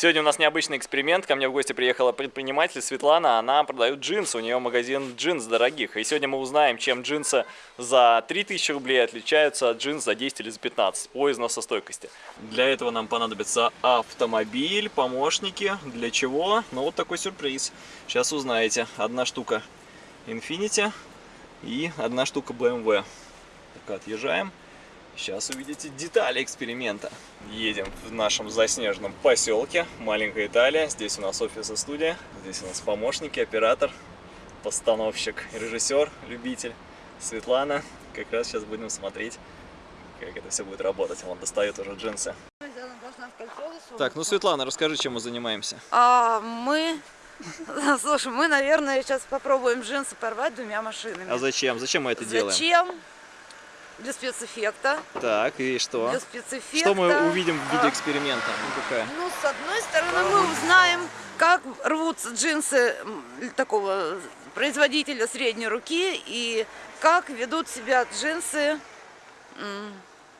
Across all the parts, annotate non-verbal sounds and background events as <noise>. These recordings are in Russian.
Сегодня у нас необычный эксперимент. Ко мне в гости приехала предприниматель Светлана. Она продает джинсы. У нее магазин джинс дорогих. И сегодня мы узнаем, чем джинсы за 3000 рублей отличаются от джинс за 10 или за 15 по износостойкости. Для этого нам понадобится автомобиль, помощники. Для чего? Ну вот такой сюрприз. Сейчас узнаете. Одна штука Infiniti и одна штука BMW. Так, отъезжаем. Сейчас увидите детали эксперимента. Едем в нашем заснеженном поселке, маленькая Италия. Здесь у нас офис и студия, здесь у нас помощники, оператор, постановщик, режиссер, любитель Светлана. Как раз сейчас будем смотреть, как это все будет работать. Он достает уже джинсы. Так, ну Светлана, расскажи, чем мы занимаемся. А мы, <laughs> слушай, мы, наверное, сейчас попробуем джинсы порвать двумя машинами. А зачем? Зачем мы это делаем? Зачем? Для спецэффекта. Так, и что? Для спецэффекта. Что мы увидим в виде А, эксперимента? Ну, какая? Ну, с одной стороны, мы узнаем, как рвутся джинсы такого производителя средней руки и как ведут себя джинсы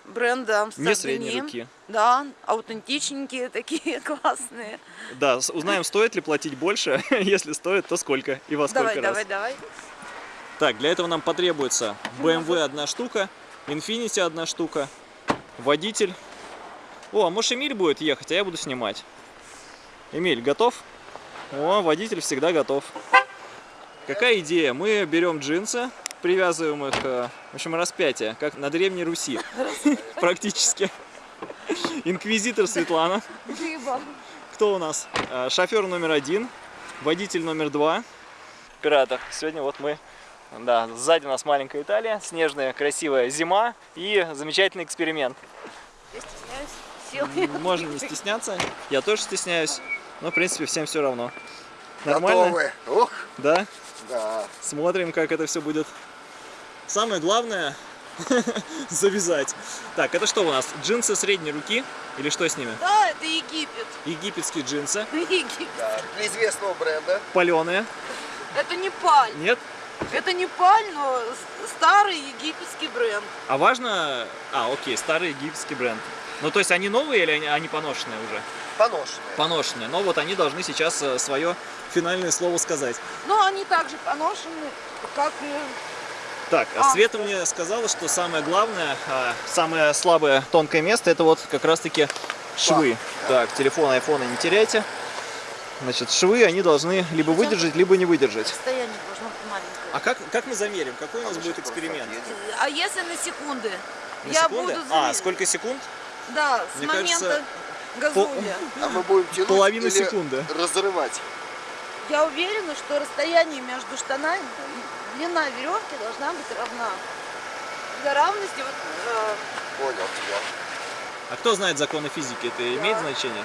бренда Amsterdam Не средней Denim. руки. Да, аутентичненькие такие, <laughs> классные. Да, узнаем, стоит ли платить больше. <laughs> Если стоит, то сколько и во сколько Давай, раз. давай, давай. Так, для этого нам потребуется BMW одна штука, Infiniti одна штука, водитель. О, а может Эмиль будет ехать, а я буду снимать. Эмиль, готов? О, водитель всегда готов. Какая идея? Мы берем джинсы, привязываем их, э, в общем, распятие, как на Древней Руси. <laughs> Практически. Инквизитор Светлана. Кто у нас? Э, Шофер номер один, водитель номер два. Оператор. Сегодня вот мы, да, сзади у нас маленькая Италия, снежная красивая зима и замечательный эксперимент. Я стесняюсь. Сил. Можно не стесняться, я тоже стесняюсь, но в принципе всем все равно. Нормально? Готовы? Ух, Да? да. Смотрим, как это все будет. Самое главное <laughs> завязать. Так, это что у нас? Джинсы средней руки? Или что с ними? Да, это Египет. Египетские джинсы, <laughs> Египет. да. Для известного бренда. паленые. Это не паль. Нет? Это не паль, но старый египетский бренд. А важно... А, окей, старый египетский бренд. Ну, то есть они новые или они, они поношенные уже? Поношенные. Поношенные. Но вот они должны сейчас свое финальное слово сказать. Но они также поношены, как и... Так, а Света мне сказала, что самое главное, а, самое слабое тонкое место, это вот как раз-таки швы. Так, телефон, айфона не теряйте. Значит, швы, они должны либо выдержать, либо не выдержать. Состояние должно быть маленькое. А как, как мы замерим? Какой у нас будет эксперимент? А если на секунды? На Я секунды? буду А, сколько секунд? Да, с Мне момента кажется, газуля. А мы будем тянуть Половина или секунды. разрывать? Я уверена, что расстояние между штанами, длина веревки должна быть равна. Для равности вот, э, Понял тебя. А кто знает законы физики? Это имеет значение?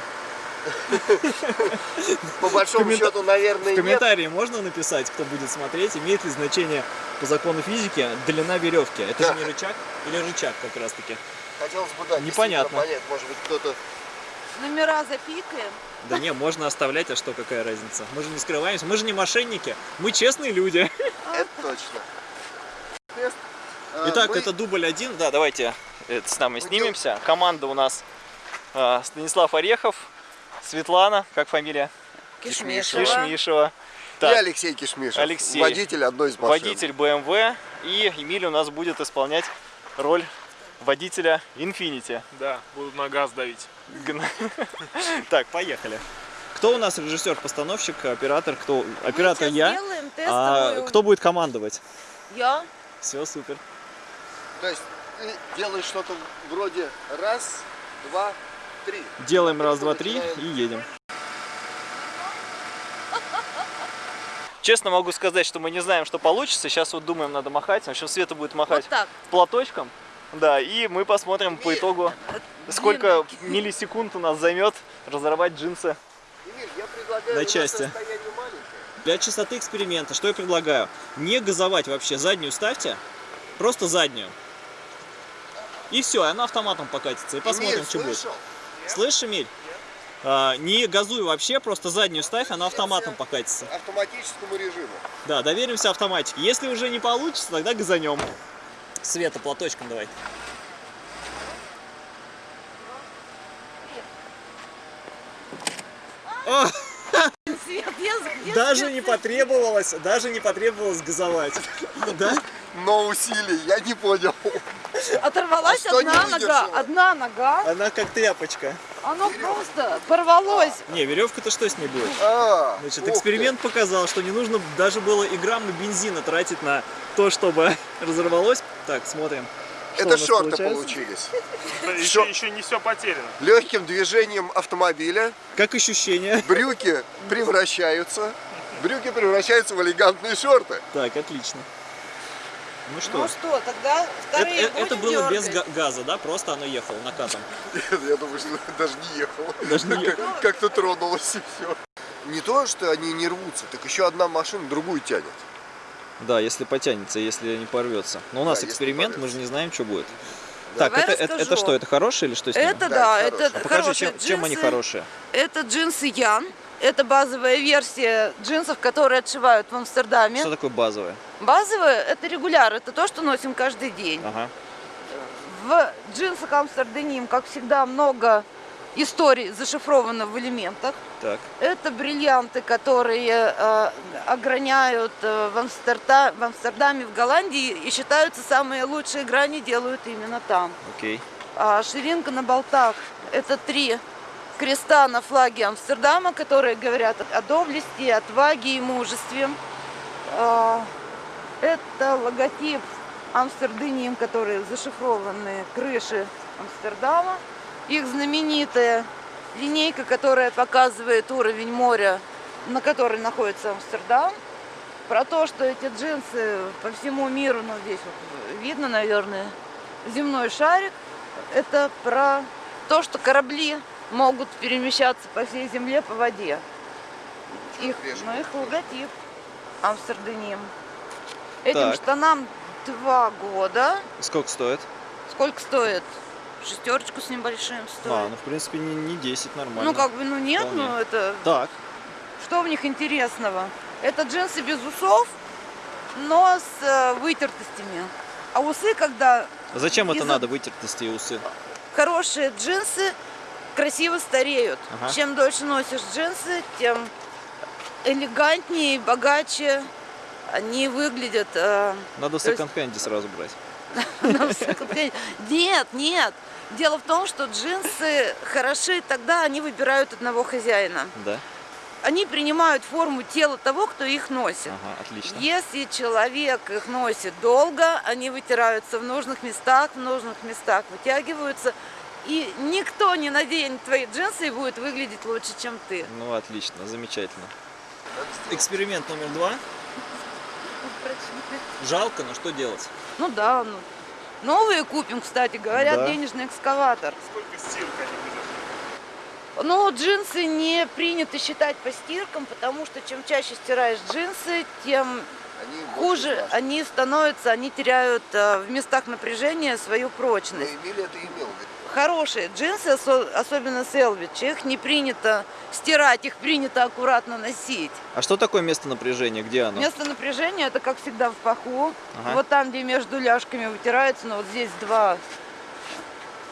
По большому счету, наверное, В нет. комментарии можно написать, кто будет смотреть, имеет ли значение по закону физики длина веревки? Это же не рычаг или рычаг как раз таки? Хотелось бы, да, Непонятно. понять, может быть, кто-то... номера запикаем. Да не, можно оставлять, а что, какая разница? Мы же не скрываемся, мы же не мошенники, мы честные люди. Это точно. А, Итак, мы- это дубль один, да, давайте это с нами снимемся. Команда у нас а, Станислав Орехов, Светлана, как фамилия? Кишмишева. Кишмишева. И Так, Алексей Кишмишев. Алексей. Водитель одной из машин. водитель BMW, и Эмиль у нас будет исполнять роль водителя Infinity. Да, будут на газ давить. <laughs> Так, поехали. Кто у нас режиссер-постановщик, оператор? Кто? Оператор я. А кто будет командовать? Я. Все, супер. То есть ты делаешь что-то вроде раз, два, три. Делаем раз, два, три и едем. Честно могу сказать, что мы не знаем, что получится. Сейчас вот думаем, надо махать. В общем, Света будет махать Вот так. платочком. Да, и мы посмотрим по итогу, сколько миллисекунд у нас займет разорвать джинсы. Эмиль, я предлагаю, На части. Для чистоты эксперимента, что я предлагаю? Не газовать вообще, заднюю ставьте, просто заднюю. И все, она автоматом покатится, и посмотрим, Эмиль, что будет. Слышишь, Эмиль? А, не газуй вообще, просто заднюю ставь, она автоматом покатится. Автоматическому режиму. Да, доверимся автоматике. Если уже не получится, тогда газанем. Света, платочком давай. О, Свет, я- где даже свет? не потребовалось, даже не потребовалось газовать. Да? Но усилий, я не понял. Оторвалась А одна нога, одна нога, Она как тряпочка. оно просто порвалось. Не, веревка-то что с ней будет? А, Значит, ты. эксперимент показал, что не нужно даже было и грамма бензина тратить на то, чтобы <laughs> разорвалось. Так, смотрим. что Это шорты получается. получились. Еще, еще не все потеряно. Легким движением автомобиля Как ощущение? <laughs> брюки превращаются, брюки превращаются в элегантные шорты. Так, отлично. Ну что, Ну что, тогда это, вторые э- это будем было без дергать? га- газа, да? Просто оно ехало накатом. Нет, Я думаю, что <laughs> даже не ехало. Даже не ехало. Как- Как-то тронулось и все. Не то, что они не рвутся, так еще одна машина другую тянет. Да, если потянется, если не порвется. Но у нас Да, эксперимент, мы же не знаем, что будет. Давай Так, это, это, это что, это хорошее или что с ними? Это Да, да, это это хорошие. Покажи, хорошие чем, чем они хорошие. Это джинсы Ян. Это базовая версия джинсов, которые отшивают в Амстердаме. Что такое базовое? Это регуляр, это то, что носим каждый день. Ага. В джинсах Амстерденим, как всегда, много историй зашифровано в элементах. Так. Это бриллианты, которые э, ограняют э, в, Амстерда- в Амстердаме, в Голландии и считаются самые лучшие грани делают именно там. Окей. А ширинка на болтах – это три креста на флаге Амстердама, которые говорят о доблести, отваге и мужестве. А, Это логотип Амстерденим, которые зашифрованы крыши Амстердама. Их знаменитая линейка, которая показывает уровень моря, на которой находится Амстердам. Про то, что эти джинсы по всему миру, ну здесь вот видно, наверное, земной шарик. Это про то, что корабли могут перемещаться по всей земле по воде. Их, ну, их логотип Амстерденим. Этим Так. штанам два года. Сколько стоит? Сколько стоит? Шестерочку с небольшим стоит. А, ну в принципе не, не 10, нормально. ну как бы, ну нет, Вполне. ну это... Так. Что в них интересного? Это джинсы без усов, но с э, вытертостями. А усы, когда А Зачем это надо, вытертости и усы? хорошие джинсы красиво стареют. Ага. Чем дольше носишь джинсы, тем элегантнее и богаче они выглядят. э, Надо в секонд-хенде сразу брать. <laughs> Нет, нет. Дело в том, что джинсы хороши тогда, они выбирают одного хозяина. Да? Они принимают форму тела того, кто их носит. Ага, отлично. Если человек их носит долго, они вытираются в нужных местах, в нужных местах вытягиваются, и никто не наденет твои джинсы и будет выглядеть лучше, чем ты. Ну, отлично, замечательно. Эксперимент номер два. Жалко, но что делать? Ну да, ну. Новые купим, кстати, говорят, Да. денежный экскаватор. Сколько стирка они? Но джинсы не принято считать по стиркам, потому что чем чаще стираешь джинсы, тем Они хуже они становятся, они теряют э, в местах напряжения свою Но прочность. Эмиль это имел в виду. Хорошие джинсы, осо- особенно Селвич, их не принято стирать, их принято аккуратно носить. А что такое место напряжения? Где оно? Место напряжения это как всегда в паху. Ага. Вот там, где между ляжками вытирается, но вот здесь два,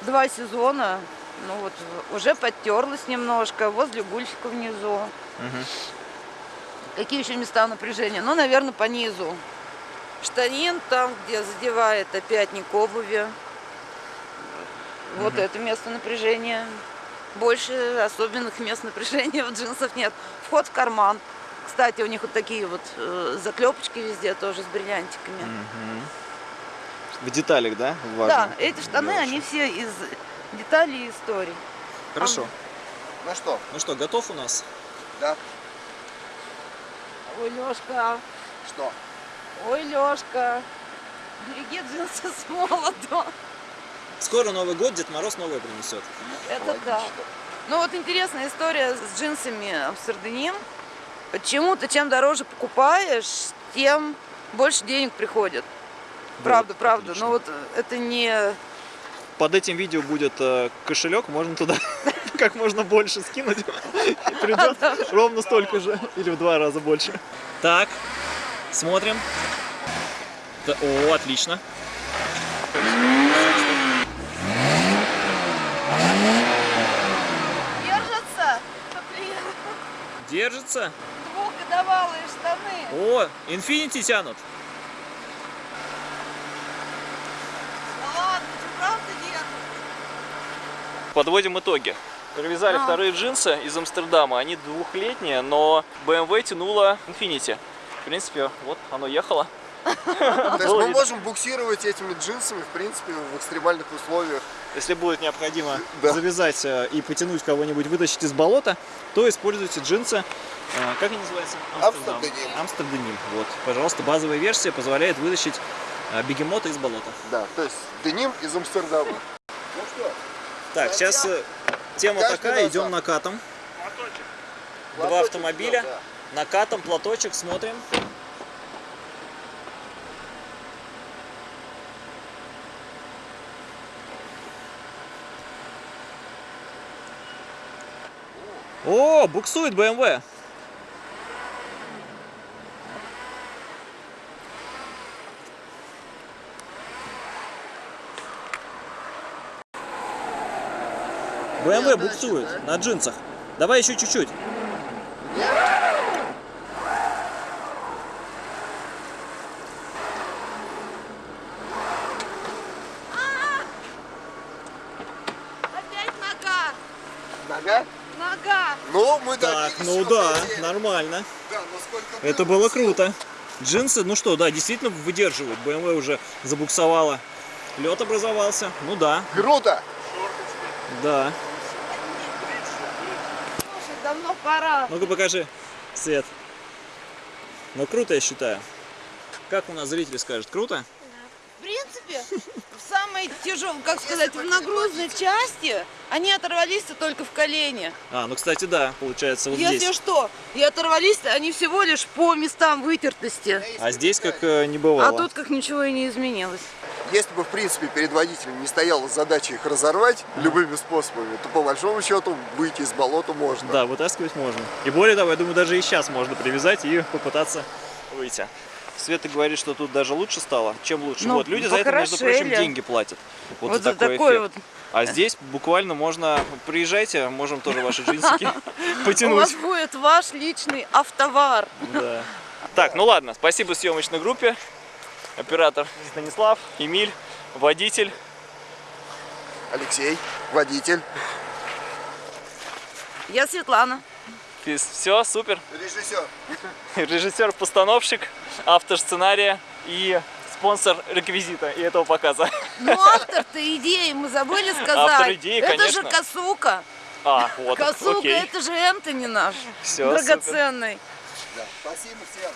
два сезона. Ну вот уже подтерлась немножко, возле гульфика внизу. Мгм. Какие еще места напряжения? Ну, наверное, по низу. Штанин там, где задевает опятник обуви. Вот это место напряжения. Больше особенных мест напряжения в джинсах нет. Вход в карман. Кстати, у них вот такие вот э, заклепочки везде тоже с бриллиантиками. Мгм. В деталях, да? Важно. Да, эти штаны, Дальше. они все из деталей и историй. Хорошо. Ну что, Ну что, готов у нас? да? Ой, Лешка, Что? ой, Лешка, береги джинсы с молотом. Скоро Новый год, Дед Мороз новое принесет. Это да. Ну вот интересная история с джинсами Амстерденим. Почему-то чем дороже покупаешь, тем больше денег приходит. Правда, Вот, правда. отлично. Но вот э, это не... Под этим видео будет э, кошелек, можно туда <laughs> как можно больше скинуть. И придет ровно столько же. Или в два раза больше. Так, смотрим. О, отлично. Держится. Двухгодовалые штаны. О, Infinity тянут. Да ладно, ты правда держишь? Подводим итоги. Привязали А. вторые джинсы из Амстердама. Они двухлетние, но BMW тянула Infinity. В принципе, вот оно ехало. <laughs> То есть мы можем буксировать этими джинсами, в принципе, в экстремальных условиях. Если будет необходимо Да. завязать э, и потянуть кого-нибудь, вытащить из болота, то используйте джинсы. э, Как они называются? Амстерденим. Амстерденим. Вот, пожалуйста, базовая версия позволяет вытащить э, бегемота из болота. Да, то есть деним из Амстердама. Ну что, Так, сейчас тема Каждый такая, идем накатом. Платочек. Два платочек автомобиля. туда, Накатом, платочек, смотрим. О, буксует BMW. BMW буксует на джинсах. Давай еще чуть-чуть. Опять нога. Нога? Нога. Ну, мы Так, ну да, хотели. нормально. Да, но сколько Это было круто. Джинсы, ну что, да, действительно выдерживают. BMW уже забуксовала. Лед образовался. Ну да, Круто! да. Слушай, давно пора. Ну-ка покажи, Свет. Ну круто, я считаю. Как у нас зрители скажут, круто? В принципе, в самой тяжелой, как сказать, в нагрузной части они оторвались-то только в колене. А, ну кстати, да, получается вот Если здесь. что, и оторвались они всего лишь по местам вытертости. А здесь как э, не бывало. А тут как ничего и не изменилось. Если бы, в принципе, перед водителем не стояла задача их разорвать любыми способами, то, по большому счету, выйти из болота можно. Да, вытаскивать можно. И более того, я думаю, даже и сейчас можно привязать и попытаться выйти. Света говорит, что тут даже лучше стало. Чем лучше? Ну, вот, люди за это, между прочим, деньги платят. Вот, Вот за такой, такой эффект. А здесь буквально можно... Приезжайте, можем тоже ваши <laughs> джинсики У вас потянуть. будет ваш личный автовар. Да. Так, ну ладно, спасибо съемочной группе. Оператор Станислав, Эмиль, водитель. Алексей, водитель, Я Светлана. Все, супер. режиссер. Режиссер-постановщик, автор сценария и спонсор реквизита и этого показа. Ну, автор-то идеи, мы забыли сказать. Автор идеи, это конечно. же Косука. А, вот, Косука, окей. это же Энтони наш. Всё, драгоценный. Да. Спасибо всем.